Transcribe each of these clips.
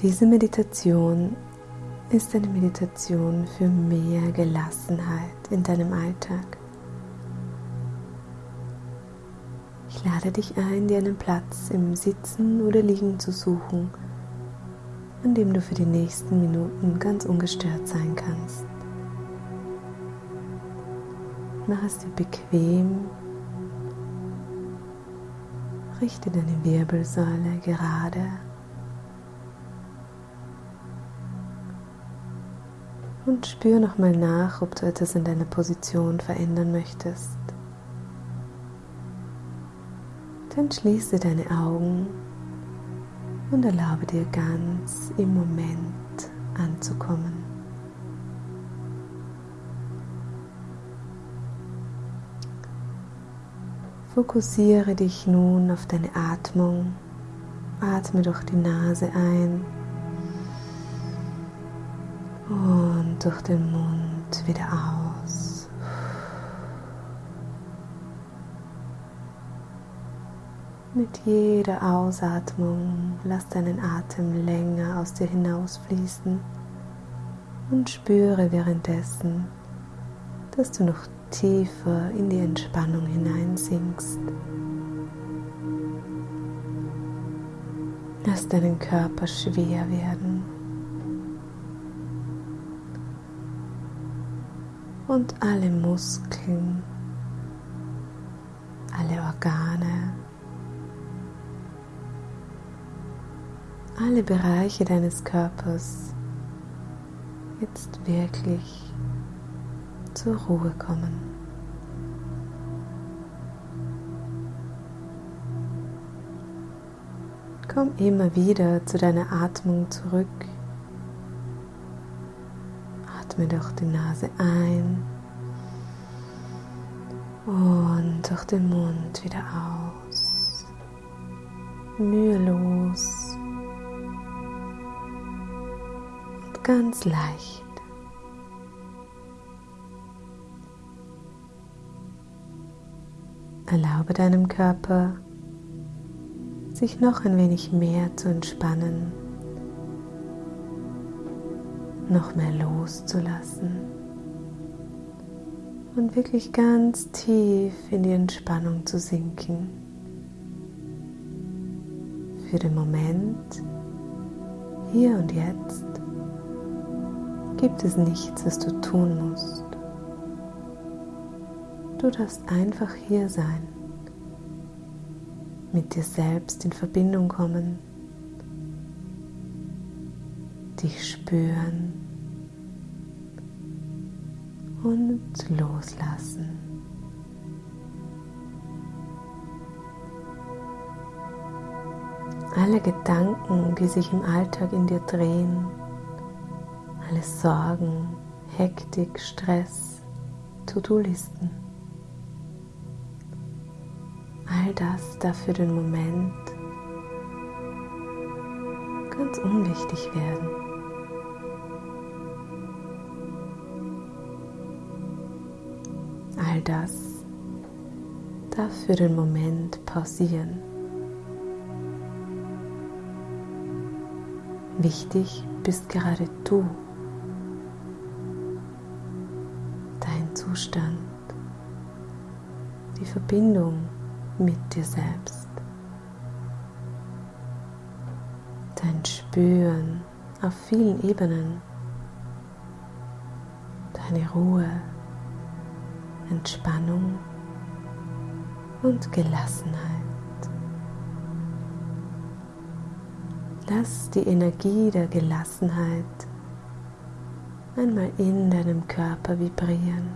Diese Meditation ist eine Meditation für mehr Gelassenheit in deinem Alltag. Ich lade dich ein, dir einen Platz im Sitzen oder Liegen zu suchen, an dem du für die nächsten Minuten ganz ungestört sein kannst. Mach es dir bequem, richte deine Wirbelsäule gerade und spür nochmal nach, ob du etwas in deiner Position verändern möchtest. Dann schließe deine Augen und erlaube dir ganz im Moment anzukommen. Fokussiere dich nun auf deine Atmung. Atme durch die Nase ein durch den Mund wieder aus. Mit jeder Ausatmung lass deinen Atem länger aus dir hinausfließen und spüre währenddessen, dass du noch tiefer in die Entspannung hineinsinkst. Lass deinen Körper schwer werden. Und alle Muskeln, alle Organe, alle Bereiche deines Körpers jetzt wirklich zur Ruhe kommen. Komm immer wieder zu deiner Atmung zurück. Atme durch die Nase ein und durch den Mund wieder aus. Mühelos und ganz leicht. Erlaube deinem Körper, sich noch ein wenig mehr zu entspannen, noch mehr loszulassen und wirklich ganz tief in die Entspannung zu sinken. Für den Moment, hier und jetzt, gibt es nichts, was du tun musst. Du darfst einfach hier sein, mit dir selbst in Verbindung kommen, dich spüren und loslassen. Alle Gedanken, die sich im Alltag in dir drehen, alle Sorgen, Hektik, Stress, To-Do-Listen all das darf für den Moment ganz unwichtig werden. All das darf für den Moment pausieren. Wichtig bist gerade du, dein Zustand, die Verbindung mit dir selbst. Dein Spüren auf vielen Ebenen. Deine Ruhe, Entspannung und Gelassenheit. Lass die Energie der Gelassenheit einmal in deinem Körper vibrieren.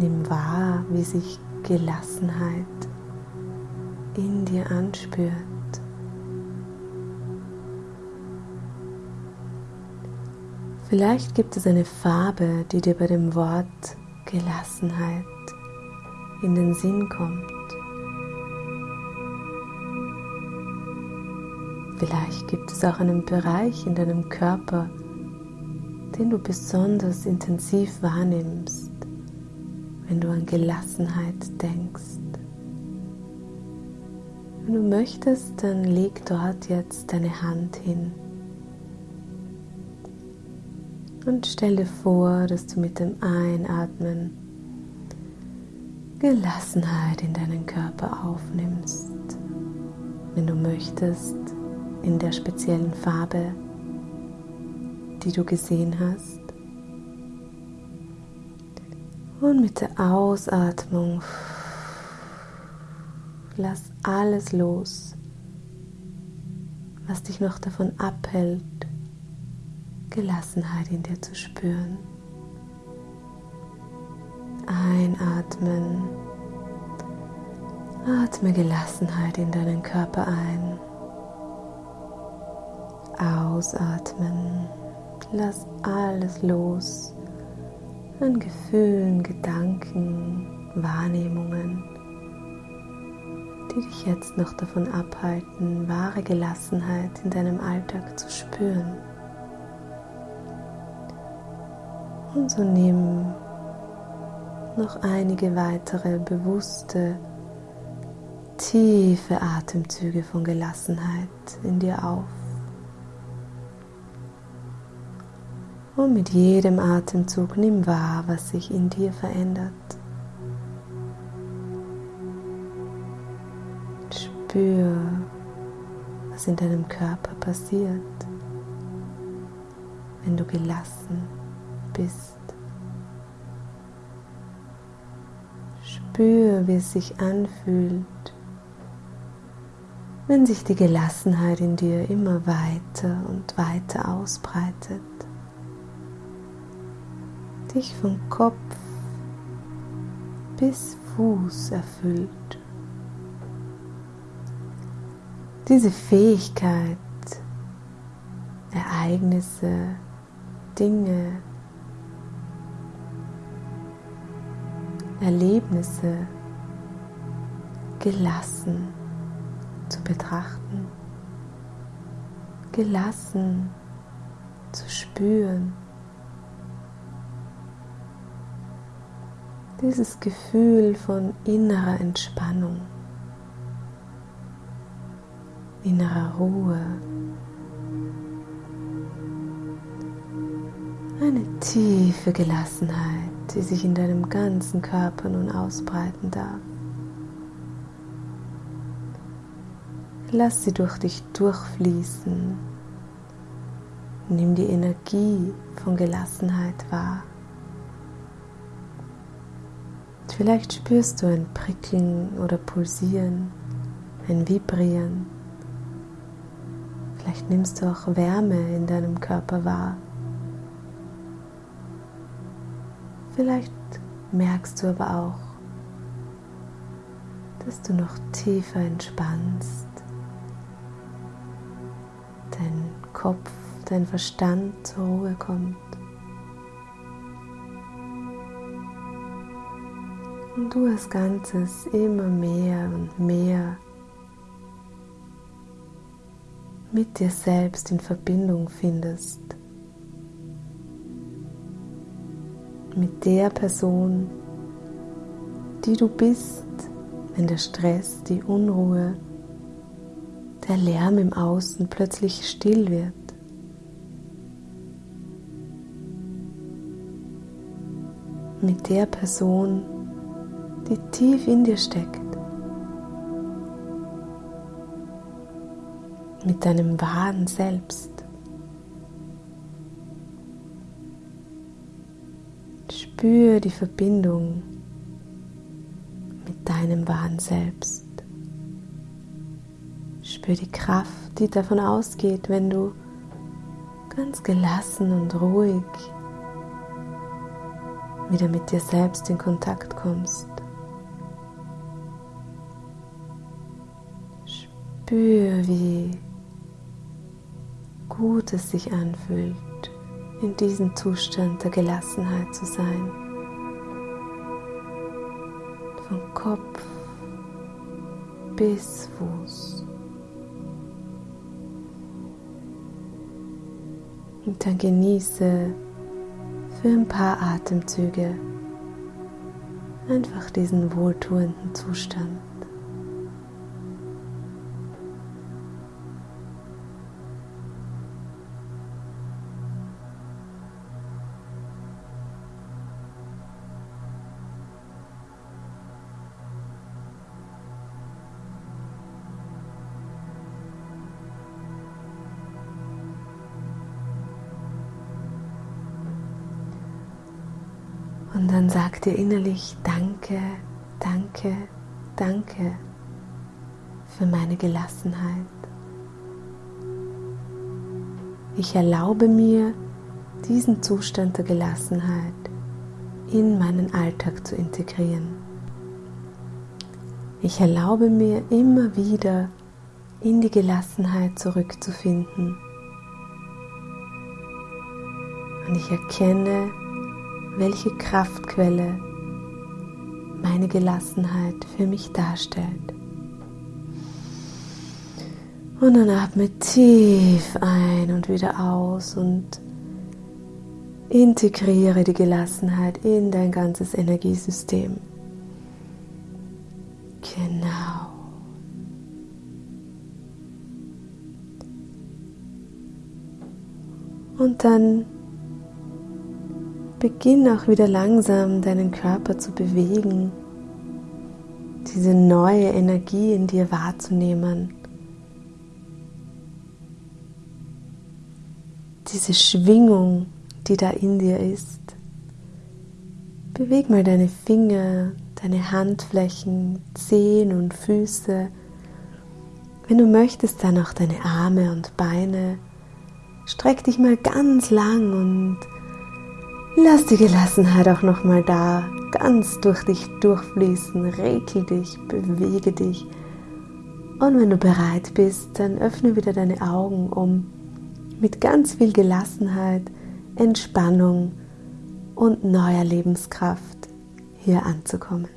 Nimm wahr, wie sich Gelassenheit in dir anspürt. Vielleicht gibt es eine Farbe, die dir bei dem Wort Gelassenheit in den Sinn kommt. Vielleicht gibt es auch einen Bereich in deinem Körper, den du besonders intensiv wahrnimmst wenn du an Gelassenheit denkst. Wenn du möchtest, dann leg dort jetzt deine Hand hin. Und stell dir vor, dass du mit dem Einatmen Gelassenheit in deinen Körper aufnimmst. Wenn du möchtest, in der speziellen Farbe, die du gesehen hast. Und mit der Ausatmung lass alles los, was dich noch davon abhält, Gelassenheit in dir zu spüren. Einatmen. Atme Gelassenheit in deinen Körper ein. Ausatmen. Lass alles los an Gefühlen, Gedanken, Wahrnehmungen, die dich jetzt noch davon abhalten, wahre Gelassenheit in deinem Alltag zu spüren. Und so nimm noch einige weitere bewusste, tiefe Atemzüge von Gelassenheit in dir auf. Und mit jedem Atemzug nimm wahr, was sich in dir verändert. Spür, was in deinem Körper passiert, wenn du gelassen bist. Spür, wie es sich anfühlt, wenn sich die Gelassenheit in dir immer weiter und weiter ausbreitet, dich von Kopf bis Fuß erfüllt. Diese Fähigkeit, Ereignisse, Dinge, Erlebnisse gelassen zu betrachten, gelassen zu spüren. Dieses Gefühl von innerer Entspannung, innerer Ruhe, eine tiefe Gelassenheit die sich in deinem ganzen Körper nun ausbreiten darf. Lass sie durch dich durchfließen. Nimm die Energie von Gelassenheit wahr. Vielleicht spürst du ein Prickeln oder Pulsieren, ein Vibrieren. Vielleicht nimmst du auch Wärme in deinem Körper wahr. Vielleicht merkst du aber auch, dass du noch tiefer entspannst. Dein Kopf, dein Verstand zur Ruhe kommt. Und du als Ganzes immer mehr und mehr mit dir selbst in Verbindung findest. Mit der Person, die du bist, wenn der Stress, die Unruhe, der Lärm im Außen plötzlich still wird. Mit der Person, die tief in dir steckt. Mit deinem wahren Selbst. Spür die Verbindung mit deinem wahren Selbst. Spür die Kraft, die davon ausgeht, wenn du ganz gelassen und ruhig wieder mit dir selbst in Kontakt kommst. Spür, wie gut es sich anfühlt in diesem Zustand der Gelassenheit zu sein. Von Kopf bis Fuß. Und dann genieße für ein paar Atemzüge einfach diesen wohltuenden Zustand. Und dann sag dir innerlich Danke, danke, danke für meine Gelassenheit. Ich erlaube mir, diesen Zustand der Gelassenheit in meinen Alltag zu integrieren. Ich erlaube mir immer wieder in die Gelassenheit zurückzufinden. Und ich erkenne, welche Kraftquelle meine Gelassenheit für mich darstellt. Und dann atme tief ein und wieder aus und integriere die Gelassenheit in dein ganzes Energiesystem. Genau. Und dann beginn auch wieder langsam deinen Körper zu bewegen, diese neue Energie in dir wahrzunehmen. diese Schwingung, die da in dir ist. Beweg mal deine Finger, deine Handflächen, Zehen und Füße. Wenn du möchtest, dann auch deine Arme und Beine. Streck dich mal ganz lang und lass die Gelassenheit auch noch mal da, ganz durch dich durchfließen. Regel dich, bewege dich. Und wenn du bereit bist, dann öffne wieder deine Augen, um mit ganz viel Gelassenheit, Entspannung und neuer Lebenskraft hier anzukommen.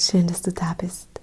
Schön, dass du da bist.